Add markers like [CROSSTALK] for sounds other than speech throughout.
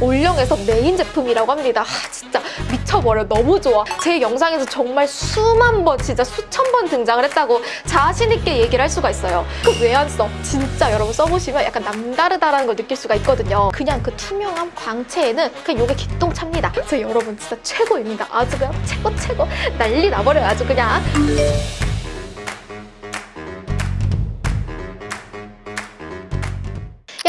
올영에서 메인 제품이라고 합니다. 아, 진짜 미쳐버려. 너무 좋아. 제 영상에서 정말 수만 번, 진짜 수천 번 등장을 했다고 자신 있게 얘기를 할 수가 있어요. 그 써? 진짜 여러분 써보시면 약간 남다르다라는 걸 느낄 수가 있거든요. 그냥 그 투명한 광채에는 그냥 요게 기똥찹니다. 그래서 여러분 진짜 최고입니다. 아주 그냥 최고 최고 난리 나버려요. 아주 그냥.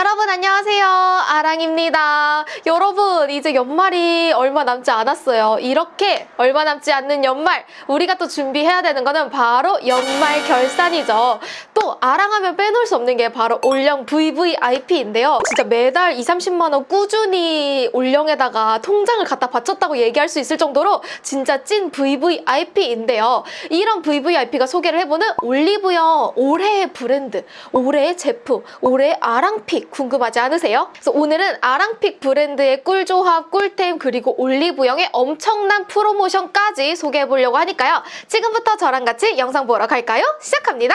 여러분 안녕하세요. 아랑입니다. 여러분 이제 연말이 얼마 남지 않았어요. 이렇게 얼마 남지 않는 연말 우리가 또 준비해야 되는 거는 바로 연말 결산이죠. 또 아랑하면 빼놓을 수 없는 게 바로 올영 VVIP인데요. 진짜 매달 2, 30만 원 꾸준히 올영에다가 통장을 갖다 바쳤다고 얘기할 수 있을 정도로 진짜 찐 VVIP인데요. 이런 VVIP가 소개를 해보는 올리브영 올해의 브랜드 올해의 제품 올해의 아랑픽 궁금하지 않으세요? 그래서 오늘은 아랑픽 브랜드의 꿀조합, 꿀템 그리고 올리브영의 엄청난 프로모션까지 소개해보려고 하니까요. 지금부터 저랑 같이 영상 보러 갈까요? 시작합니다.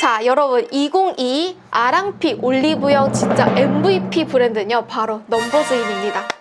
자 여러분 2022 아랑픽 올리브영 진짜 MVP 브랜드는요 바로 넘버즈인입니다.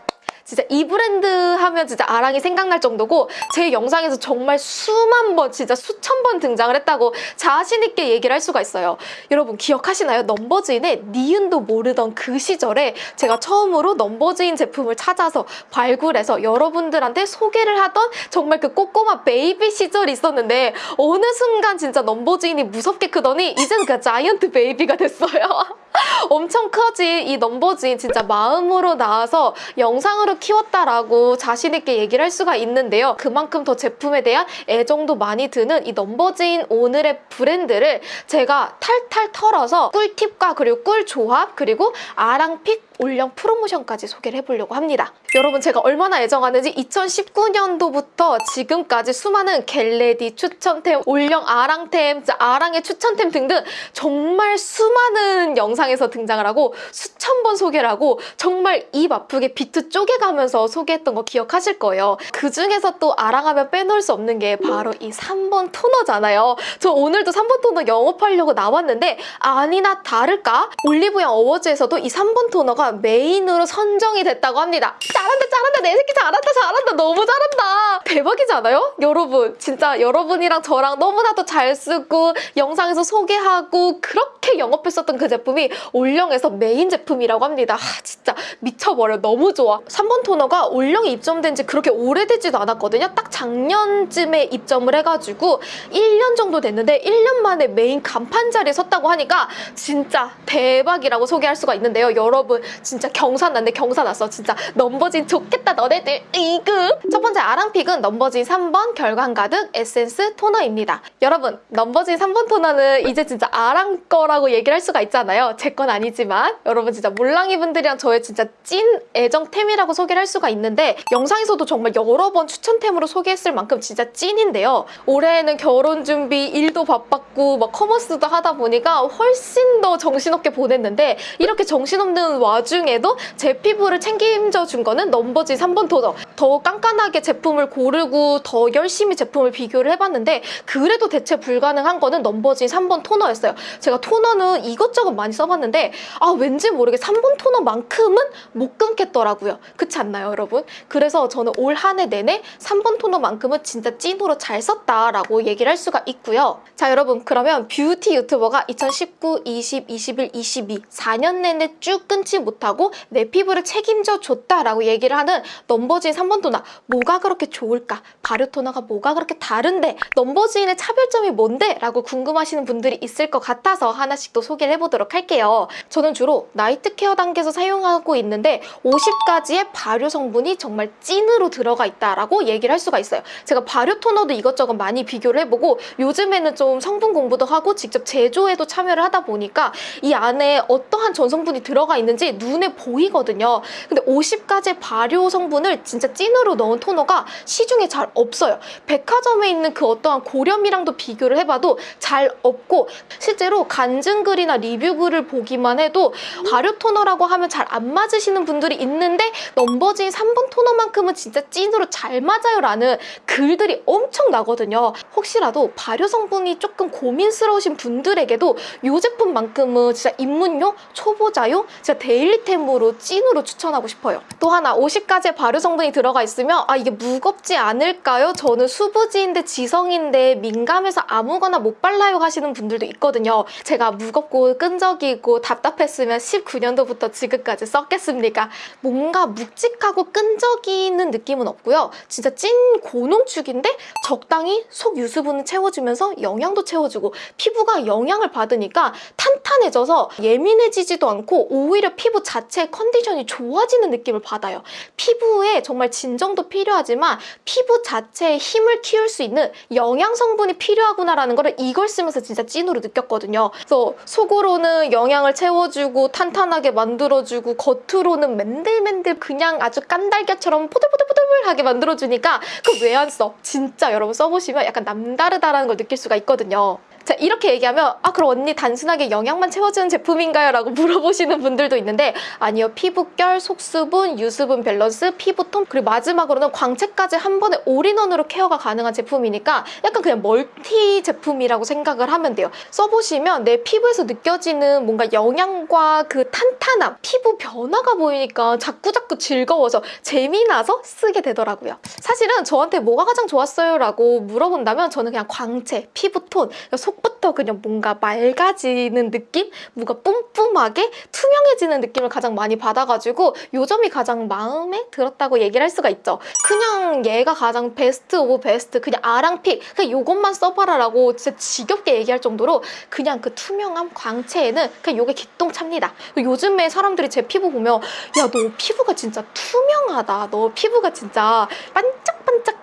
진짜 이 브랜드 하면 진짜 아랑이 생각날 정도고 제 영상에서 정말 수만 번 진짜 수천 번 등장을 했다고 자신 있게 얘기를 할 수가 있어요. 여러분 기억하시나요? 넘버즈인의 니은도 모르던 그 시절에 제가 처음으로 넘버즈인 제품을 찾아서 발굴해서 여러분들한테 소개를 하던 정말 그 꼬꼬마 baby 시절이 있었는데 어느 순간 진짜 넘버즈인이 무섭게 크더니 이젠 그 giant baby가 됐어요. [LAUGHS] 엄청 커진 이 넘버즈인 진짜 마음으로 낳아서 영상으로 키웠다라고 자신있게 얘기를 할 수가 있는데요. 그만큼 더 제품에 대한 애정도 많이 드는 이 넘버즈인 오늘의 브랜드를 제가 탈탈 털어서 꿀팁과 그리고 꿀 조합 그리고 아랑 pick 올영 프로모션까지 소개를 해보려고 합니다. 여러분 제가 얼마나 애정하는지 2019년도부터 지금까지 수많은 get ready 추천템, 올영 아랑템, 아랑의 추천템 등등 정말 수많은 영상에서 등장을 하고 수천 번 소개를 하고 정말 입 아프게 비트 쪼개가면서 소개했던 거 기억하실 거예요. 그 중에서 또 아랑하면 빼놓을 수 없는 게 바로 이 3번 토너잖아요. 저 오늘도 3번 토너 영업하려고 나왔는데 아니나 다를까 올리브영 awards에서도 이 3번 토너가 메인으로 선정이 됐다고 합니다. 잘한다 잘한다 내 새끼 잘한다 잘한다 너무 잘한다 대박이잖아요? 여러분 진짜 여러분이랑 저랑 너무나도 잘 쓰고 영상에서 소개하고 그렇게 영업했었던 그 제품이 올영에서 메인 제품이라고 합니다. 아, 진짜 미쳐버려 너무 좋아 3번 토너가 올영에 입점된 지 그렇게 오래되지도 않았거든요. 딱 작년쯤에 입점을 해가지고 1년 정도 됐는데 1년 만에 메인 간판 자리에 섰다고 하니까 진짜 대박이라고 소개할 수가 있는데요. 여러분 진짜 경사 났네 경사 났어. 진짜 넘버즈인 좋겠다 너네들. 이그 첫 번째 아랑pick은 넘버즈인 3번 결광 가득 에센스 토너입니다. 여러분 넘버즈인 3번 토너는 이제 진짜 아랑 거라고 얘기를 할 수가 있잖아요. 제 건 아니지만. 여러분 진짜 몰랑이 분들이랑 저의 진짜 찐 애정템이라고 소개를 할 수가 있는데 영상에서도 정말 여러 번 추천템으로 소개했을 만큼 진짜 찐인데요. 올해에는 결혼 준비 일도 바빴고 막 커머스도 하다 보니까 훨씬 더 정신없게 보냈는데 이렇게 정신없는 와중 에도 제 피부를 책임져 준 거는 넘버진 3번 토너 더 깐깐하게 제품을 고르고 더 열심히 제품을 비교를 해봤는데 그래도 대체 불가능한 거는 넘버진 3번 토너였어요. 제가 토너는 이것저것 많이 써봤는데 아 왠지 모르게 3번 토너만큼은 못 끊겠더라고요. 그렇지 않나요 여러분? 그래서 저는 올 한 해 내내 3번 토너만큼은 진짜 찐으로 잘 썼다라고 얘기를 할 수가 있고요. 자 여러분 그러면 뷰티 유튜버가 2019, 20, 21, 22 4년 내내 쭉 끊지 못 하고 내 피부를 책임져 줬다라고 얘기를 하는 넘버즈인 3번 토너 뭐가 그렇게 좋을까? 발효 토너가 뭐가 그렇게 다른데? 넘버즈인의 차별점이 뭔데? 라고 궁금하시는 분들이 있을 것 같아서 하나씩 또 소개를 해보도록 할게요. 저는 주로 night care 단계에서 사용하고 있는데 50가지의 발효 성분이 정말 찐으로 들어가 있다라고 얘기를 할 수가 있어요. 제가 발효 토너도 이것저것 많이 비교를 해보고 요즘에는 좀 성분 공부도 하고 직접 제조에도 참여를 하다 보니까 이 안에 어떠한 전성분이 들어가 있는지 눈에 보이거든요. 근데 50가지 발효 성분을 진짜 찐으로 넣은 토너가 시중에 잘 없어요. 백화점에 있는 그 어떠한 고렴이랑도 비교를 해봐도 잘 없고 실제로 간증글이나 리뷰글을 보기만 해도 발효 토너라고 하면 잘 안 맞으시는 분들이 있는데 넘버즈인 3번 토너만큼은 진짜 찐으로 잘 맞아요 라는 글들이 엄청 나거든요. 혹시라도 발효 성분이 조금 고민스러우신 분들에게도 이 제품만큼은 진짜 입문용, 초보자용, 진짜 데일 리템으로 찐으로 추천하고 싶어요. 또 하나 50가지의 발효 성분이 들어가 있으면 아 이게 무겁지 않을까요? 저는 수부지인데 지성인데 민감해서 아무거나 못 발라요 하시는 분들도 있거든요. 제가 무겁고 끈적이고 답답했으면 19년도부터 지금까지 썼겠습니까? 뭔가 묵직하고 끈적이는 느낌은 없고요. 진짜 찐 고농축인데 적당히 속 유수분을 채워주면서 영양도 채워주고 피부가 영향을 받으니까 탄탄해져서 예민해지지도 않고 오히려 피부 자체의 컨디션이 좋아지는 느낌을 받아요. 피부에 정말 진정도 필요하지만 피부 자체의 힘을 키울 수 있는 영양 성분이 필요하구나라는 거를 이걸 쓰면서 진짜 찐으로 느꼈거든요. 그래서 속으로는 영양을 채워주고 탄탄하게 만들어주고 겉으로는 맨들맨들 그냥 아주 깐달걀처럼 포들포들포들하게 만들어주니까 그왜안 써? 진짜 여러분 써보시면 약간 남다르다라는 걸 느낄 수가 있거든요. 자 이렇게 얘기하면 아 그럼 언니 단순하게 영양만 채워주는 제품인가요? 라고 [LAUGHS] 물어보시는 분들도 있는데 아니요 피부결, 속수분, 유수분 밸런스, 피부톤 그리고 마지막으로는 광채까지 한 번에 all-in-one으로 care가 가능한 제품이니까 약간 그냥 멀티 제품이라고 생각을 하면 돼요 써보시면 내 피부에서 느껴지는 뭔가 영양과 그 탄탄함 피부 변화가 보이니까 자꾸자꾸 즐거워서 재미나서 쓰게 되더라고요 사실은 저한테 뭐가 가장 좋았어요? 라고 물어본다면 저는 그냥 광채, 피부톤, 속부터 그냥 뭔가 맑아지는 느낌? 뭔가 뿜뿜하게 투명해지는 느낌을 가장 많이 받아가지고 요 점이 가장 마음에 들었다고 얘기를 할 수가 있죠. 그냥 얘가 가장 best of best 그냥 아랑pick 그냥 요것만 써봐라 라고 진짜 지겹게 얘기할 정도로 그냥 그 투명함, 광채에는 그냥 요게 기똥찹니다. 요즘에 사람들이 제 피부 보면 야 너 피부가 진짜 투명하다. 너 피부가 진짜 반짝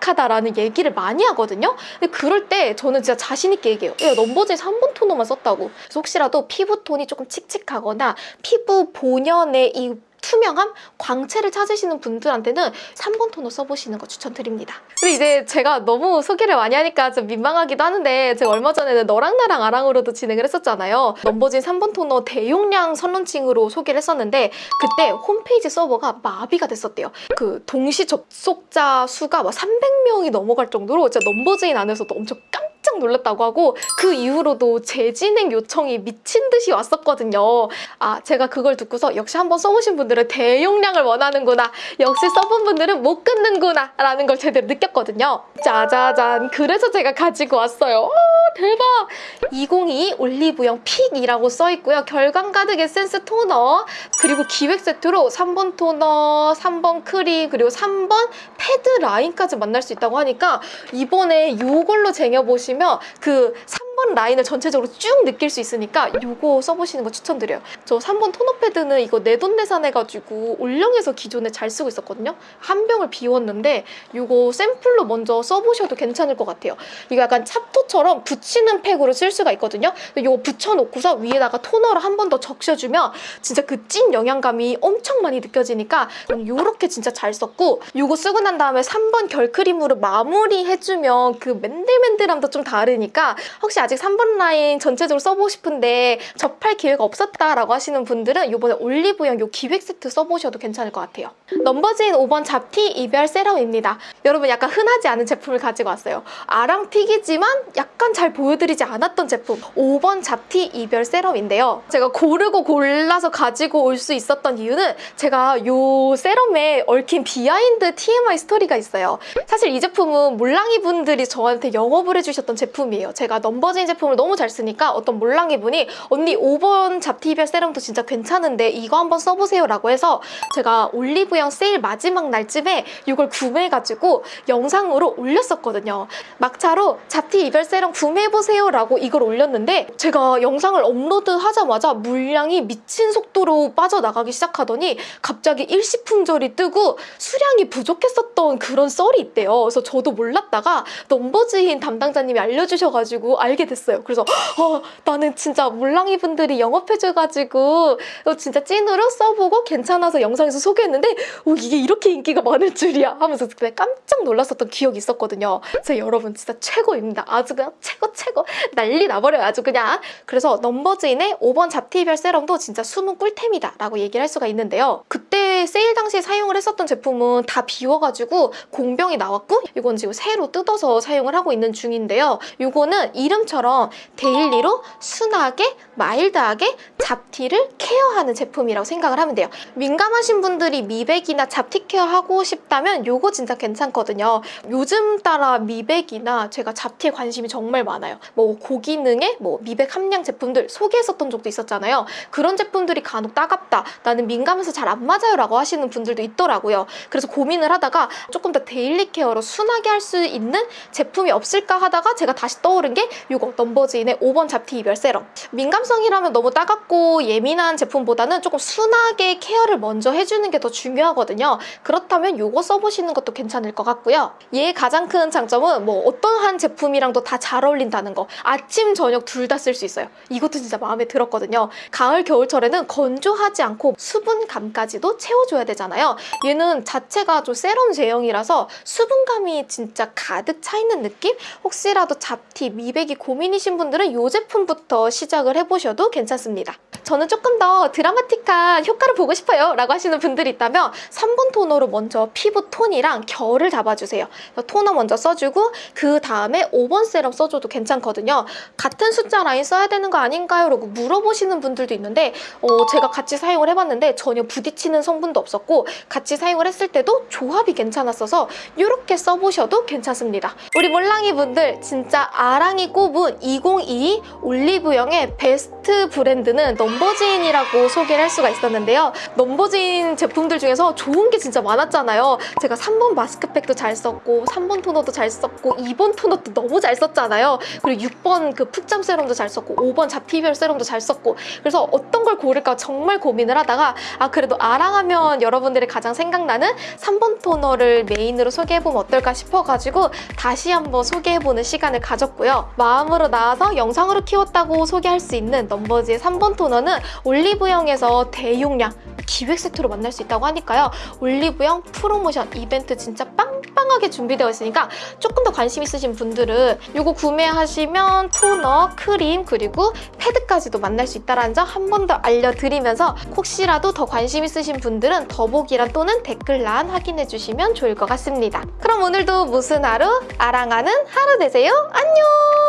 반짝하다라는 얘기를 많이 하거든요. 근데 그럴 때 저는 진짜 자신 있게 얘기해요. 야 넘버즈에서 한 번 토너만 썼다고. 그래서 혹시라도 피부톤이 조금 칙칙하거나 피부 본연의 이 투명함, 광채를 찾으시는 분들한테는 3번 토너 써보시는 거 추천드립니다. 근데 이제 제가 너무 소개를 많이 하니까 좀 민망하기도 하는데 제가 얼마 전에는 너랑 나랑 아랑으로도 진행을 했었잖아요. 넘버진 3번 토너 대용량 선론칭으로 소개를 했었는데 그때 홈페이지 서버가 마비가 됐었대요. 그 동시 접속자 수가 막 300명이 넘어갈 정도로 진짜 넘버즈인 안에서도 엄청 깜짝 깜짝 놀랐다고 하고 그 이후로도 재진행 요청이 미친 듯이 왔었거든요. 아 제가 그걸 듣고서 역시 한번 써보신 분들은 대용량을 원하는구나. 역시 써본 분들은 못 끊는구나 라는 걸 제대로 느꼈거든요. 짜자잔 그래서 제가 가지고 왔어요. 오, 대박! 2022 올리브영 pick이라고 써있고요. 결광 가득 에센스 토너 그리고 기획 세트로 3번 토너, 3번 크림 그리고 3번 패드 라인까지 만날 수 있다고 하니까 이번에 이걸로 쟁여보시면 그 3번 라인을 전체적으로 쭉 느낄 수 있으니까 이거 써보시는 거 추천드려요. 저 3번 토너 패드는 이거 내돈내산 해가지고 올영에서 기존에 잘 쓰고 있었거든요. 한 병을 비웠는데 이거 샘플로 먼저 써보셔도 괜찮을 것 같아요. 이거 약간 찹토처럼 붙이는 팩으로 쓸 수가 있거든요. 이거 붙여놓고서 위에다가 토너를 한 번 더 적셔주면 진짜 그 찐 영양감이 엄청 많이 느껴지니까 이렇게 진짜 잘 썼고 이거 쓰고 난 다음에 3번 결크림으로 마무리해주면 그 맨들맨들함도 좀 다르니까 혹시 아직 3번 라인 전체적으로 써보고 싶은데 접할 기회가 없었다라고 하시는 분들은 이번에 올리브영 이 기획 세트 써보셔도 괜찮을 것 같아요. 넘버즈인 5번 잡티 이별 세럼입니다. 여러분 약간 흔하지 않은 제품을 가지고 왔어요. 아랑pick이지만 약간 잘 보여드리지 않았던 제품 5번 잡티 이별 세럼인데요. 제가 고르고 골라서 가지고 올 수 있었던 이유는 제가 이 세럼에 얽힌 behind TMI story가 있어요. 사실 이 제품은 몰랑이 분들이 저한테 영업을 해주셨던 제품이에요. 제가 넘버 즈인 제품을 너무 잘 쓰니까 어떤 몰랑이 분이 언니 5번 잡티 이별 세럼도 진짜 괜찮은데 이거 한번 써보세요 라고 해서 제가 올리브영 세일 마지막 날쯤에 이걸 구매해가지고 영상으로 올렸었거든요. 막차로 잡티 이별 세럼 구매해보세요 라고 이걸 올렸는데 제가 영상을 업로드하자마자 물량이 미친 속도로 빠져나가기 시작하더니 갑자기 일시품절이 뜨고 수량이 부족했었던 그런 썰이 있대요. 그래서 저도 몰랐다가 넘버즈인 담당자님이 알려주셔가지고 알게 알게 됐어요. 그래서 어, 나는 진짜 몰랑이 분들이 영업해줘가지고 어, 진짜 찐으로 써보고 괜찮아서 영상에서 소개했는데 어, 이게 이렇게 인기가 많을 줄이야 하면서 그때 깜짝 놀랐었던 기억이 있었거든요. 그래서 여러분 진짜 최고입니다. 아주 그냥 최고 최고 난리 나버려요. 아주 그냥. 그래서 넘버즈인의 5번 잡티별 세럼도 진짜 숨은 꿀템이다 라고 얘기를 할 수가 있는데요. 그때 세일 당시에 사용을 했었던 제품은 다 비워가지고 공병이 나왔고 이건 지금 새로 뜯어서 사용을 하고 있는 중인데요. 이거는 이름처럼 daily로 순하게 mild하게 잡티를 care하는 제품이라고 생각을 하면 돼요. 민감하신 분들이 미백이나 잡티 care 하고 싶다면 이거 진짜 괜찮거든요. 요즘 따라 미백이나 제가 잡티에 관심이 정말 많아요. 뭐 고기능의 뭐 미백 함량 제품들 소개했었던 적도 있었잖아요. 그런 제품들이 간혹 따갑다. 나는 민감해서 잘 안 맞아요 라고 하시는 분들도 있더라고요. 그래서 고민을 하다가 조금 더 daily care로 순하게 할 수 있는 제품이 없을까 하다가 제가 다시 떠오른 게 이거 넘버즈인의 5번 잡티 이별 세럼. 민감성이라면 너무 따갑고 예민한 제품보다는 조금 순하게 케어를 먼저 해주는 게 더 중요하거든요. 그렇다면 이거 써보시는 것도 괜찮을 것 같고요. 얘의 가장 큰 장점은 뭐 어떠한 제품이랑도 다 잘 어울린다는 거. 아침, 저녁 둘 다 쓸 수 있어요. 이것도 진짜 마음에 들었거든요. 가을, 겨울철에는 건조하지 않고 수분감까지도 채워줘야 되잖아요. 얘는 자체가 좀 세럼 제형이라서 수분감이 진짜 가득 차 있는 느낌? 혹시라도 잡티, 미백이 고 민이신 분들은 이 제품부터 시작을 해보셔도 괜찮습니다. 저는 조금 더 드라마틱한 효과를 보고 싶어요 라고 하시는 분들이 있다면 3번 토너로 먼저 피부 톤이랑 결을 잡아주세요. 토너 먼저 써주고 그 다음에 5번 세럼 써줘도 괜찮거든요. 같은 숫자 라인 써야 되는 거 아닌가요? 라고 물어보시는 분들도 있는데 어, 제가 같이 사용을 해봤는데 전혀 부딪히는 성분도 없었고 같이 사용을 했을 때도 조합이 괜찮았어서 이렇게 써보셔도 괜찮습니다. 우리 몰랑이 분들 진짜 아랑이 꼽은 2022 올리브영의 베스트 브랜드는 넘버즈인이라고 소개를 할 수가 있었는데요. 넘버즈인 제품들 중에서 좋은 게 진짜 많았잖아요. 제가 3번 마스크팩도 잘 썼고 3번 토너도 잘 썼고 2번 토너도 너무 잘 썼잖아요. 그리고 6번 그 푹잠 세럼도 잘 썼고 5번 잡티별 세럼도 잘 썼고 그래서 어떤 걸 고를까 정말 고민을 하다가 아 그래도 아랑하면 여러분들이 가장 생각나는 3번 토너를 메인으로 소개해보면 어떨까 싶어가지고 다시 한번 소개해보는 시간을 가졌고요. 마음으로 낳아서 영상으로 키웠다고 소개할 수 있는 넘버즈인 3번 토너는 올리브영에서 대용량 기획 세트로 만날 수 있다고 하니까요. 올리브영 프로모션 이벤트 진짜 빵빵하게 준비되어 있으니까 조금 더 관심 있으신 분들은 이거 구매하시면 토너, 크림, 그리고 패드까지도 만날 수 있다는 점 한 번 더 알려드리면서 혹시라도 더 관심 있으신 분들은 더보기란 또는 댓글란 확인해 주시면 좋을 것 같습니다. 그럼 오늘도 무슨 하루? 아랑하는 하루 되세요. 안녕!